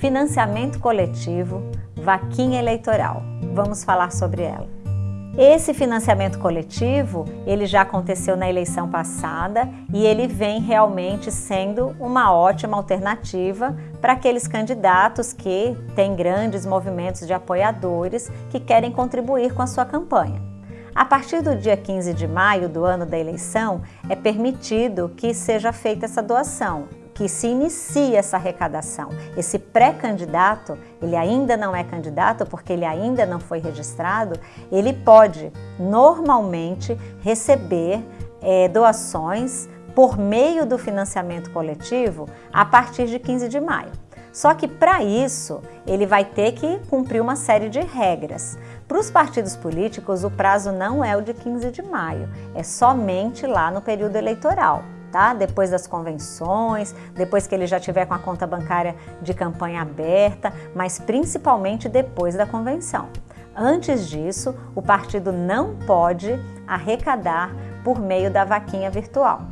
financiamento coletivo, vaquinha eleitoral. Vamos falar sobre ela. Esse financiamento coletivo, ele já aconteceu na eleição passada e ele vem realmente sendo uma ótima alternativa para aqueles candidatos que têm grandes movimentos de apoiadores que querem contribuir com a sua campanha. A partir do dia 15 de maio do ano da eleição, é permitido que seja feita essa doação que se inicia essa arrecadação. Esse pré-candidato, ele ainda não é candidato porque ele ainda não foi registrado, ele pode normalmente receber é, doações por meio do financiamento coletivo a partir de 15 de maio. Só que para isso ele vai ter que cumprir uma série de regras. Para os partidos políticos, o prazo não é o de 15 de maio, é somente lá no período eleitoral tá? Depois das convenções, depois que ele já tiver com a conta bancária de campanha aberta, mas principalmente depois da convenção. Antes disso, o partido não pode arrecadar por meio da vaquinha virtual.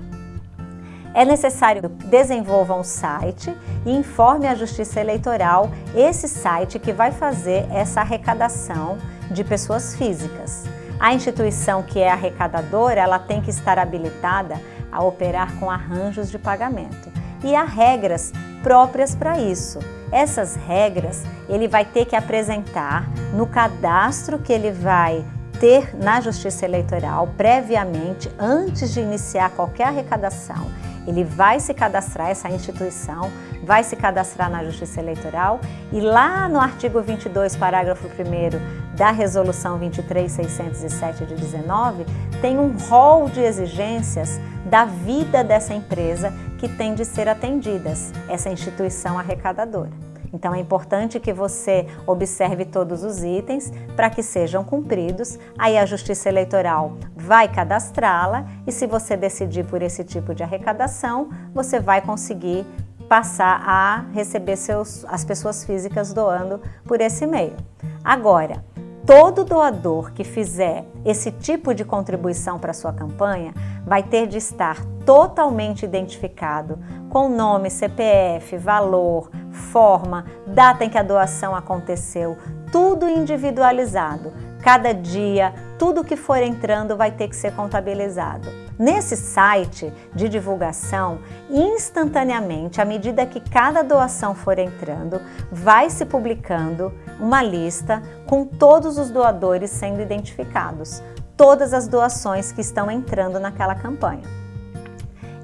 É necessário que desenvolva um site e informe a Justiça Eleitoral esse site que vai fazer essa arrecadação de pessoas físicas. A instituição que é arrecadadora, ela tem que estar habilitada a operar com arranjos de pagamento. E há regras próprias para isso. Essas regras ele vai ter que apresentar no cadastro que ele vai ter na Justiça Eleitoral previamente, antes de iniciar qualquer arrecadação. Ele vai se cadastrar, essa instituição vai se cadastrar na Justiça Eleitoral e lá no artigo 22, parágrafo 1 da Resolução 23607 de 19, tem um rol de exigências da vida dessa empresa que tem de ser atendidas, essa instituição arrecadadora. Então é importante que você observe todos os itens para que sejam cumpridos. Aí a Justiça Eleitoral vai cadastrá-la e se você decidir por esse tipo de arrecadação, você vai conseguir passar a receber seus, as pessoas físicas doando por esse meio. Agora, todo doador que fizer esse tipo de contribuição para sua campanha vai ter de estar totalmente identificado com nome, CPF, valor, forma, data em que a doação aconteceu, tudo individualizado. Cada dia, tudo que for entrando vai ter que ser contabilizado. Nesse site de divulgação, instantaneamente, à medida que cada doação for entrando, vai se publicando uma lista com todos os doadores sendo identificados, todas as doações que estão entrando naquela campanha.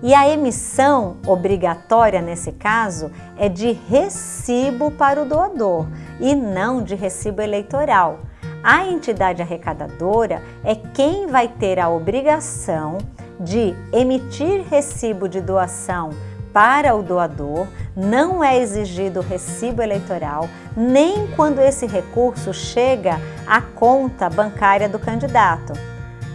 E a emissão obrigatória nesse caso é de recibo para o doador e não de recibo eleitoral. A entidade arrecadadora é quem vai ter a obrigação de emitir recibo de doação para o doador, não é exigido recibo eleitoral, nem quando esse recurso chega à conta bancária do candidato.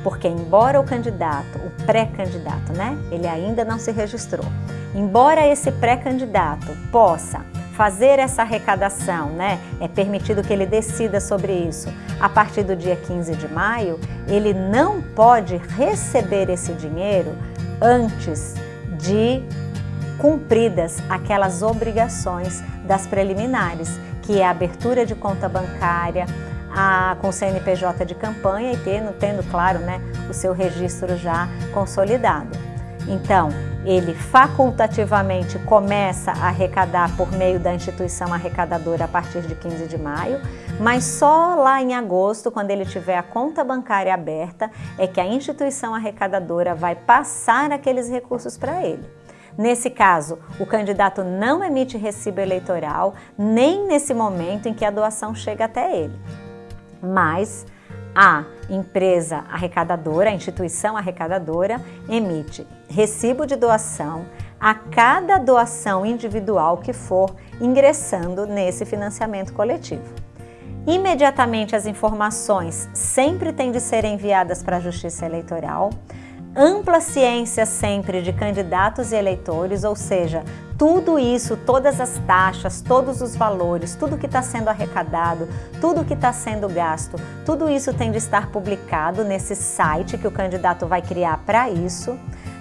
Porque embora o candidato, o pré-candidato, né, ele ainda não se registrou, embora esse pré-candidato possa fazer essa arrecadação, né, é permitido que ele decida sobre isso a partir do dia 15 de maio, ele não pode receber esse dinheiro antes de cumpridas aquelas obrigações das preliminares, que é a abertura de conta bancária, a, com CNPJ de campanha e tendo, tendo, claro, né, o seu registro já consolidado. Então, ele facultativamente começa a arrecadar por meio da instituição arrecadadora a partir de 15 de maio, mas só lá em agosto, quando ele tiver a conta bancária aberta, é que a instituição arrecadadora vai passar aqueles recursos para ele. Nesse caso, o candidato não emite recibo eleitoral, nem nesse momento em que a doação chega até ele. Mas a empresa arrecadadora, a instituição arrecadadora, emite recibo de doação a cada doação individual que for ingressando nesse financiamento coletivo. Imediatamente as informações sempre têm de ser enviadas para a Justiça Eleitoral, ampla ciência sempre de candidatos e eleitores, ou seja, tudo isso, todas as taxas, todos os valores, tudo que está sendo arrecadado, tudo que está sendo gasto, tudo isso tem de estar publicado nesse site que o candidato vai criar para isso.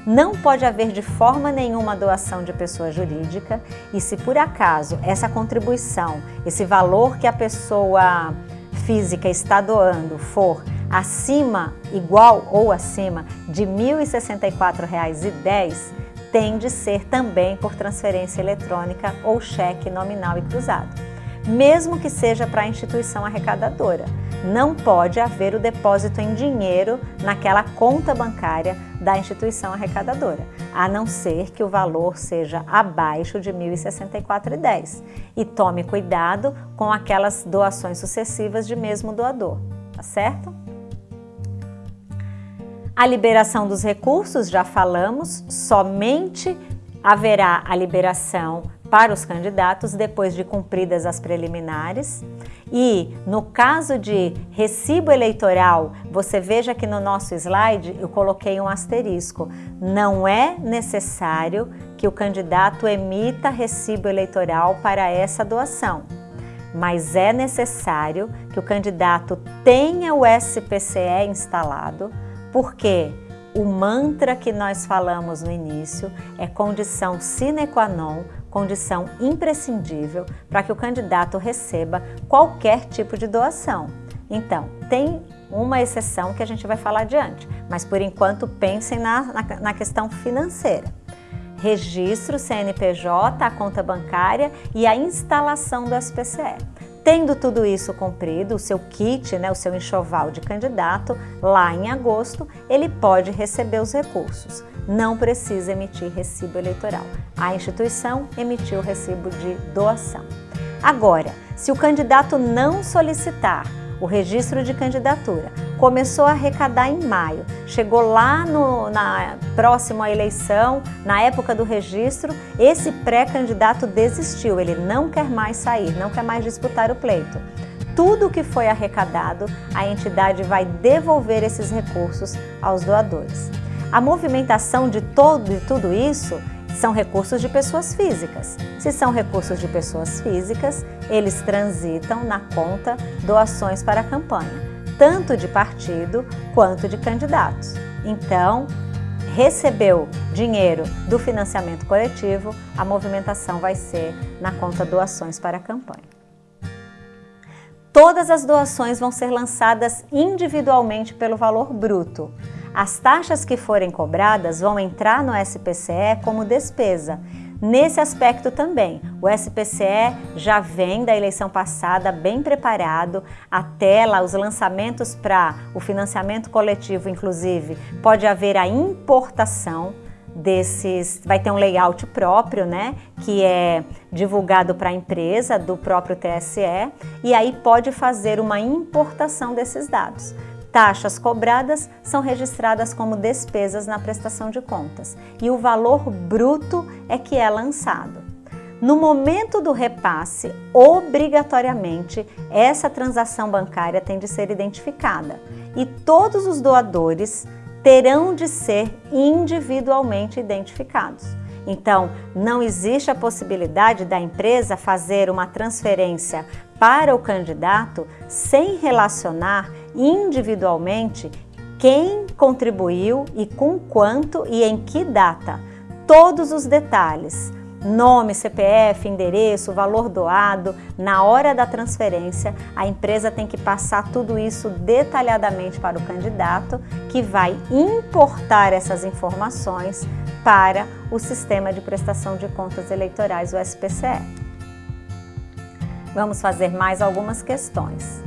Não pode haver de forma nenhuma doação de pessoa jurídica e se por acaso essa contribuição, esse valor que a pessoa física está doando for acima, igual ou acima de R$ 1.064,10, tem de ser também por transferência eletrônica ou cheque nominal e cruzado, mesmo que seja para a instituição arrecadadora. Não pode haver o depósito em dinheiro naquela conta bancária da instituição arrecadadora, a não ser que o valor seja abaixo de R$ 1.064,10. E tome cuidado com aquelas doações sucessivas de mesmo doador, tá certo? A liberação dos recursos, já falamos, somente haverá a liberação para os candidatos depois de cumpridas as preliminares. E no caso de recibo eleitoral, você veja que no nosso slide eu coloquei um asterisco. Não é necessário que o candidato emita recibo eleitoral para essa doação, mas é necessário que o candidato tenha o SPCE instalado, porque o mantra que nós falamos no início é condição sine qua non, condição imprescindível para que o candidato receba qualquer tipo de doação. Então, tem uma exceção que a gente vai falar adiante, mas por enquanto pensem na, na, na questão financeira. Registro CNPJ, a conta bancária e a instalação do SPCE. Tendo tudo isso cumprido, o seu kit, né, o seu enxoval de candidato, lá em agosto, ele pode receber os recursos. Não precisa emitir recibo eleitoral. A instituição emitiu o recibo de doação. Agora, se o candidato não solicitar o registro de candidatura. Começou a arrecadar em maio, chegou lá no, na próxima à eleição, na época do registro, esse pré-candidato desistiu, ele não quer mais sair, não quer mais disputar o pleito. Tudo que foi arrecadado, a entidade vai devolver esses recursos aos doadores. A movimentação de, todo, de tudo isso são recursos de pessoas físicas. Se são recursos de pessoas físicas, eles transitam na conta doações para a campanha, tanto de partido quanto de candidatos. Então, recebeu dinheiro do financiamento coletivo, a movimentação vai ser na conta doações para a campanha. Todas as doações vão ser lançadas individualmente pelo valor bruto. As taxas que forem cobradas vão entrar no SPCE como despesa. Nesse aspecto também, o SPCE já vem da eleição passada bem preparado, a tela, os lançamentos para o financiamento coletivo, inclusive, pode haver a importação desses, vai ter um layout próprio, né, que é divulgado para a empresa do próprio TSE, e aí pode fazer uma importação desses dados. Taxas cobradas são registradas como despesas na prestação de contas e o valor bruto é que é lançado. No momento do repasse, obrigatoriamente, essa transação bancária tem de ser identificada e todos os doadores terão de ser individualmente identificados. Então, não existe a possibilidade da empresa fazer uma transferência para o candidato sem relacionar individualmente quem contribuiu e com quanto e em que data. Todos os detalhes, nome, CPF, endereço, valor doado, na hora da transferência, a empresa tem que passar tudo isso detalhadamente para o candidato, que vai importar essas informações para o Sistema de Prestação de Contas Eleitorais, o SPCE. Vamos fazer mais algumas questões.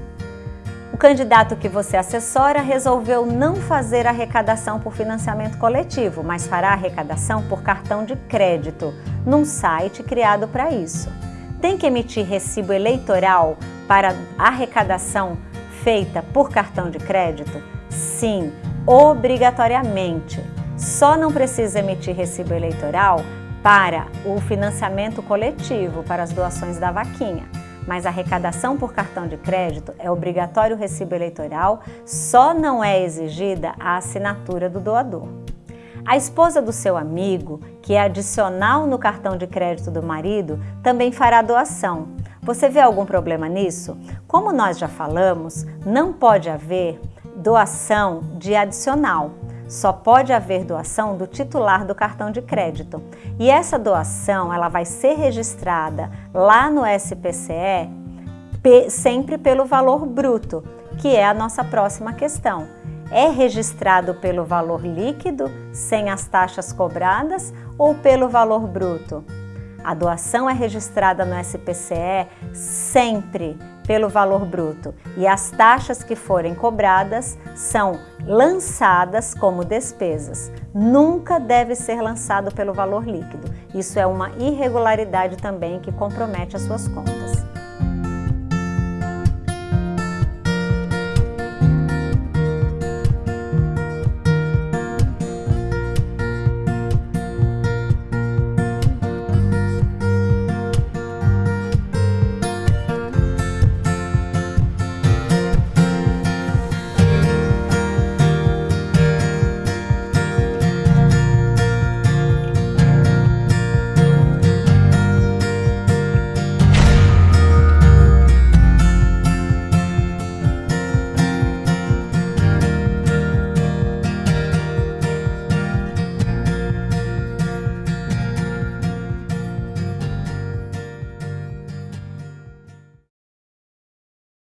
Candidato que você assessora resolveu não fazer arrecadação por financiamento coletivo, mas fará arrecadação por cartão de crédito, num site criado para isso. Tem que emitir recibo eleitoral para arrecadação feita por cartão de crédito? Sim, obrigatoriamente. Só não precisa emitir recibo eleitoral para o financiamento coletivo, para as doações da vaquinha mas a arrecadação por cartão de crédito é obrigatório o recibo eleitoral, só não é exigida a assinatura do doador. A esposa do seu amigo, que é adicional no cartão de crédito do marido, também fará doação. Você vê algum problema nisso? Como nós já falamos, não pode haver doação de adicional. Só pode haver doação do titular do cartão de crédito. E essa doação ela vai ser registrada lá no SPCE sempre pelo valor bruto, que é a nossa próxima questão. É registrado pelo valor líquido, sem as taxas cobradas, ou pelo valor bruto? A doação é registrada no SPCE sempre pelo valor bruto e as taxas que forem cobradas são lançadas como despesas. Nunca deve ser lançado pelo valor líquido. Isso é uma irregularidade também que compromete as suas contas.